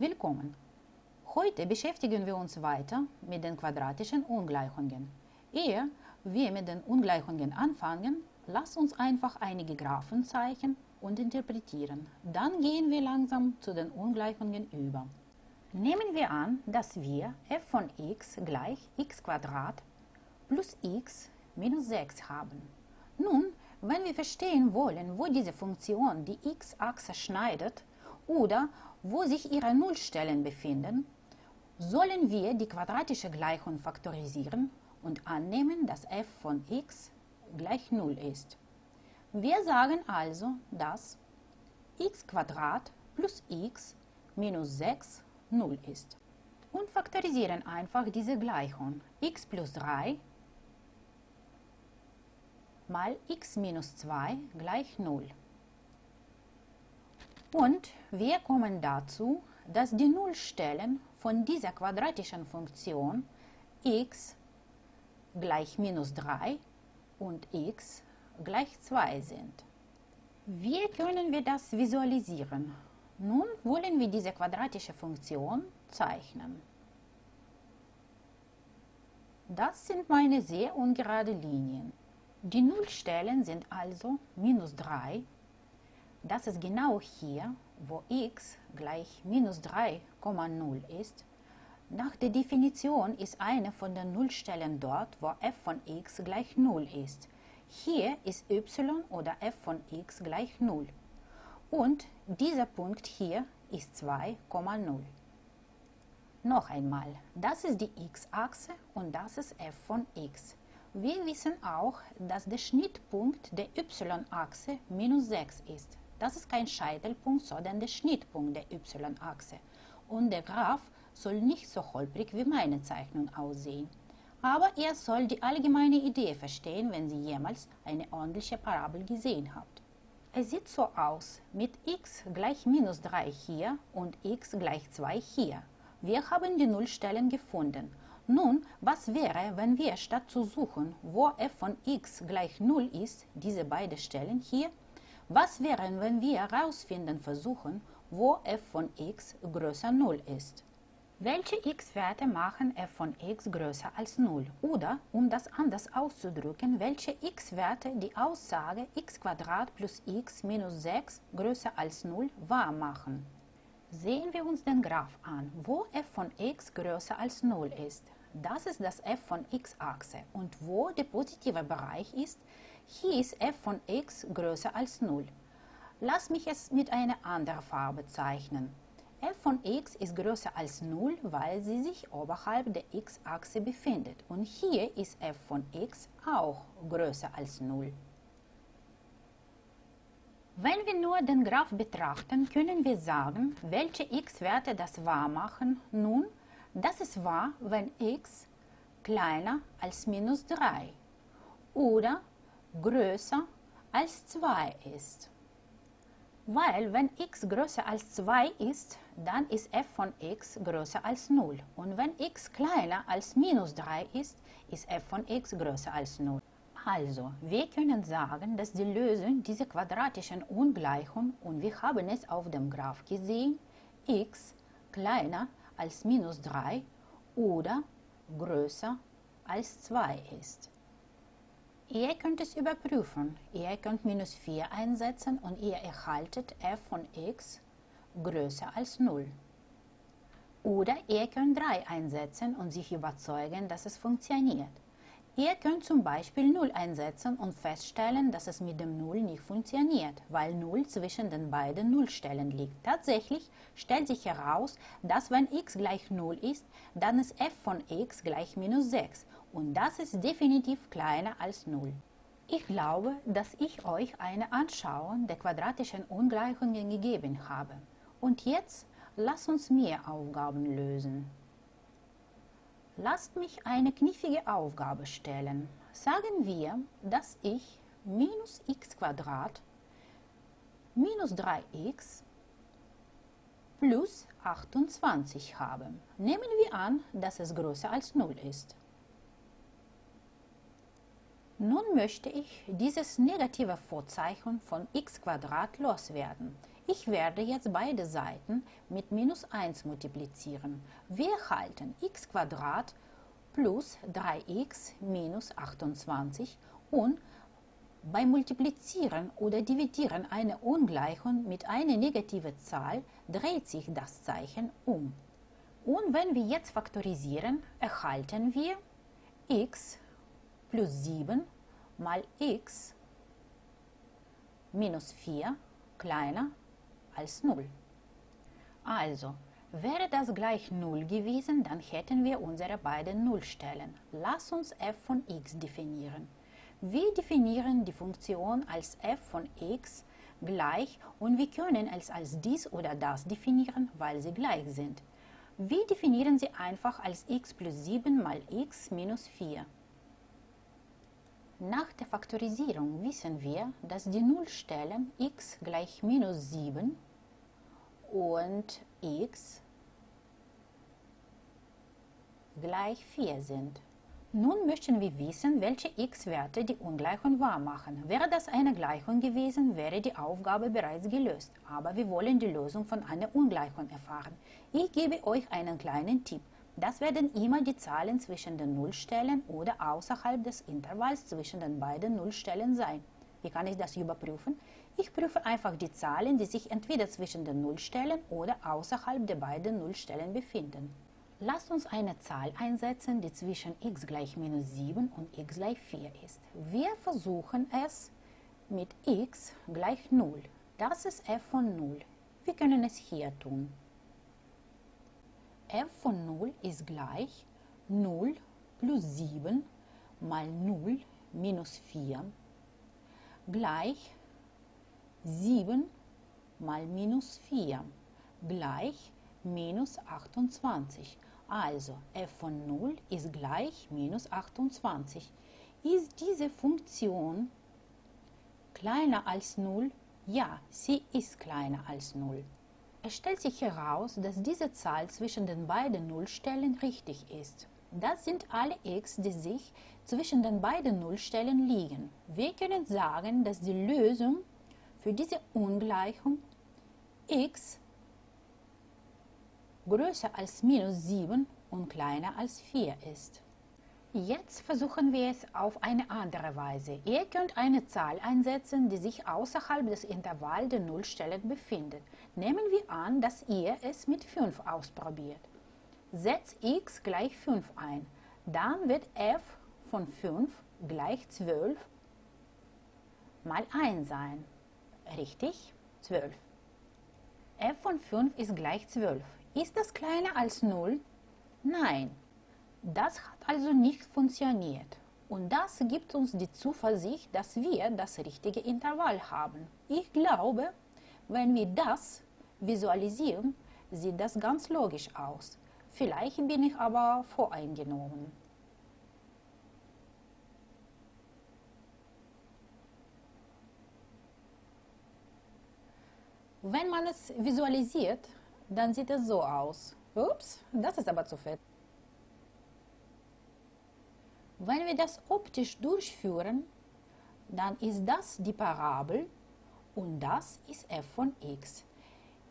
Willkommen! Heute beschäftigen wir uns weiter mit den quadratischen Ungleichungen. Ehe wir mit den Ungleichungen anfangen, lasst uns einfach einige Graphen zeichnen und interpretieren. Dann gehen wir langsam zu den Ungleichungen über. Nehmen wir an, dass wir f von x gleich x plus x minus 6 haben. Nun, wenn wir verstehen wollen, wo diese Funktion die x-Achse schneidet oder wo sich ihre Nullstellen befinden, sollen wir die quadratische Gleichung faktorisieren und annehmen, dass f von x gleich 0 ist. Wir sagen also, dass x plus x minus 6 0 ist. Und faktorisieren einfach diese Gleichung. x plus 3 mal x minus 2 gleich 0. Und wir kommen dazu, dass die Nullstellen von dieser quadratischen Funktion x gleich minus 3 und x gleich 2 sind. Wie können wir das visualisieren? Nun wollen wir diese quadratische Funktion zeichnen. Das sind meine sehr ungerade Linien. Die Nullstellen sind also minus 3 das ist genau hier, wo x gleich minus 3,0 ist. Nach der Definition ist eine von den Nullstellen dort, wo f von x gleich 0 ist. Hier ist y oder f von x gleich 0. Und dieser Punkt hier ist 2,0. Noch einmal, das ist die x-Achse und das ist f von x. Wir wissen auch, dass der Schnittpunkt der y-Achse minus 6 ist. Das ist kein Scheitelpunkt, sondern der Schnittpunkt der y-Achse. Und der Graph soll nicht so holprig wie meine Zeichnung aussehen. Aber ihr sollt die allgemeine Idee verstehen, wenn Sie jemals eine ordentliche Parabel gesehen habt. Es sieht so aus, mit x gleich minus 3 hier und x gleich 2 hier. Wir haben die Nullstellen gefunden. Nun, was wäre, wenn wir statt zu suchen, wo f von x gleich 0 ist, diese beiden Stellen hier, was wäre, wenn wir herausfinden versuchen, wo f von x größer 0 ist? Welche x-Werte machen f von x größer als 0? Oder, um das anders auszudrücken, welche x-Werte die Aussage x plus x minus 6 größer als 0 wahr machen? Sehen wir uns den Graph an, wo f von x größer als 0 ist. Das ist das f von x-Achse und wo der positive Bereich ist, hier ist f von x größer als 0. Lass mich es mit einer anderen Farbe zeichnen. f von x ist größer als 0, weil sie sich oberhalb der x-Achse befindet. Und hier ist f von x auch größer als 0. Wenn wir nur den Graph betrachten, können wir sagen, welche x-Werte das wahr machen. Nun, das ist wahr, wenn x kleiner als minus 3 oder größer als 2 ist. Weil wenn x größer als 2 ist, dann ist f von x größer als 0. Und wenn x kleiner als minus 3 ist, ist f von x größer als 0. Also, wir können sagen, dass die Lösung dieser quadratischen Ungleichung, und wir haben es auf dem Graph gesehen, x kleiner als minus 3 oder größer als 2 ist. Ihr könnt es überprüfen. Ihr könnt minus 4 einsetzen und ihr erhaltet f von x größer als 0. Oder ihr könnt 3 einsetzen und sich überzeugen, dass es funktioniert. Ihr könnt zum Beispiel 0 einsetzen und feststellen, dass es mit dem 0 nicht funktioniert, weil 0 zwischen den beiden Nullstellen liegt. Tatsächlich stellt sich heraus, dass wenn x gleich 0 ist, dann ist f von x gleich minus 6 und das ist definitiv kleiner als 0. Ich glaube, dass ich euch eine Anschauung der quadratischen Ungleichungen gegeben habe. Und jetzt lasst uns mehr Aufgaben lösen. Lasst mich eine knifflige Aufgabe stellen. Sagen wir, dass ich minus x minus 3x plus 28 habe. Nehmen wir an, dass es größer als 0 ist. Nun möchte ich dieses negative Vorzeichen von x loswerden. Ich werde jetzt beide Seiten mit minus 1 multiplizieren. Wir erhalten x plus 3x minus 28 und beim Multiplizieren oder Dividieren einer Ungleichung mit einer negativen Zahl dreht sich das Zeichen um. Und wenn wir jetzt faktorisieren, erhalten wir x plus 7 mal x minus 4 kleiner als 0. Also, wäre das gleich 0 gewesen, dann hätten wir unsere beiden Nullstellen. Lass uns f von x definieren. Wir definieren die Funktion als f von x gleich und wir können es als dies oder das definieren, weil sie gleich sind. Wir definieren sie einfach als x plus 7 mal x minus 4. Nach der Faktorisierung wissen wir, dass die Nullstellen x gleich minus 7 und x gleich 4 sind. Nun möchten wir wissen, welche x-Werte die Ungleichung wahr machen. Wäre das eine Gleichung gewesen, wäre die Aufgabe bereits gelöst. Aber wir wollen die Lösung von einer Ungleichung erfahren. Ich gebe euch einen kleinen Tipp. Das werden immer die Zahlen zwischen den Nullstellen oder außerhalb des Intervalls zwischen den beiden Nullstellen sein. Wie kann ich das überprüfen? Ich prüfe einfach die Zahlen, die sich entweder zwischen den Nullstellen oder außerhalb der beiden Nullstellen befinden. Lasst uns eine Zahl einsetzen, die zwischen x gleich minus 7 und x gleich 4 ist. Wir versuchen es mit x gleich 0. Das ist f von 0. Wir können es hier tun f von 0 ist gleich 0 plus 7 mal 0 minus 4 gleich 7 mal minus 4 gleich minus 28. Also f von 0 ist gleich minus 28. Ist diese Funktion kleiner als 0? Ja, sie ist kleiner als 0. Es stellt sich heraus, dass diese Zahl zwischen den beiden Nullstellen richtig ist. Das sind alle x, die sich zwischen den beiden Nullstellen liegen. Wir können sagen, dass die Lösung für diese Ungleichung x größer als minus 7 und kleiner als 4 ist. Jetzt versuchen wir es auf eine andere Weise. Ihr könnt eine Zahl einsetzen, die sich außerhalb des Intervalls der Nullstellen befindet. Nehmen wir an, dass ihr es mit 5 ausprobiert. Setzt x gleich 5 ein. Dann wird f von 5 gleich 12 mal 1 sein. Richtig? 12. f von 5 ist gleich 12. Ist das kleiner als 0? Nein. Das hat also nicht funktioniert. Und das gibt uns die Zuversicht, dass wir das richtige Intervall haben. Ich glaube, wenn wir das visualisieren, sieht das ganz logisch aus. Vielleicht bin ich aber voreingenommen. Wenn man es visualisiert, dann sieht es so aus. Ups, das ist aber zu fett. Wenn wir das optisch durchführen, dann ist das die Parabel und das ist f von x.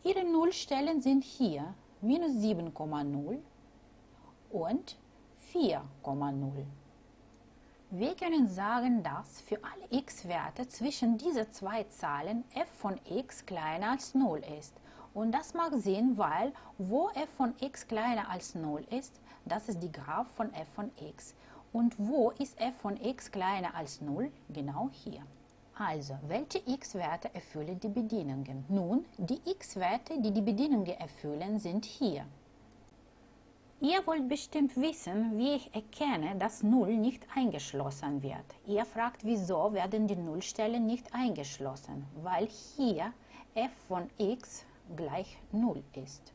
Ihre Nullstellen sind hier minus 7,0 und 4,0. Wir können sagen, dass für alle x-Werte zwischen diesen zwei Zahlen f von x kleiner als 0 ist. Und das mag Sinn, weil wo f von x kleiner als 0 ist, das ist die Graph von f von x. Und wo ist f von x kleiner als 0? Genau hier. Also, welche x-Werte erfüllen die Bedingungen? Nun, die x-Werte, die die Bedingungen erfüllen, sind hier. Ihr wollt bestimmt wissen, wie ich erkenne, dass 0 nicht eingeschlossen wird. Ihr fragt, wieso werden die Nullstellen nicht eingeschlossen? Weil hier f von x gleich 0 ist.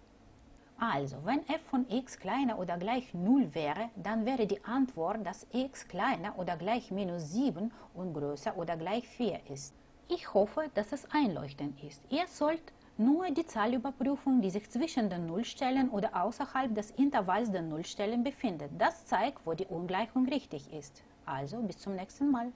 Also, wenn f von x kleiner oder gleich 0 wäre, dann wäre die Antwort, dass x kleiner oder gleich minus 7 und größer oder gleich 4 ist. Ich hoffe, dass es einleuchtend ist. Ihr sollt nur die Zahl überprüfen, die sich zwischen den Nullstellen oder außerhalb des Intervalls der Nullstellen befindet. Das zeigt, wo die Ungleichung richtig ist. Also, bis zum nächsten Mal.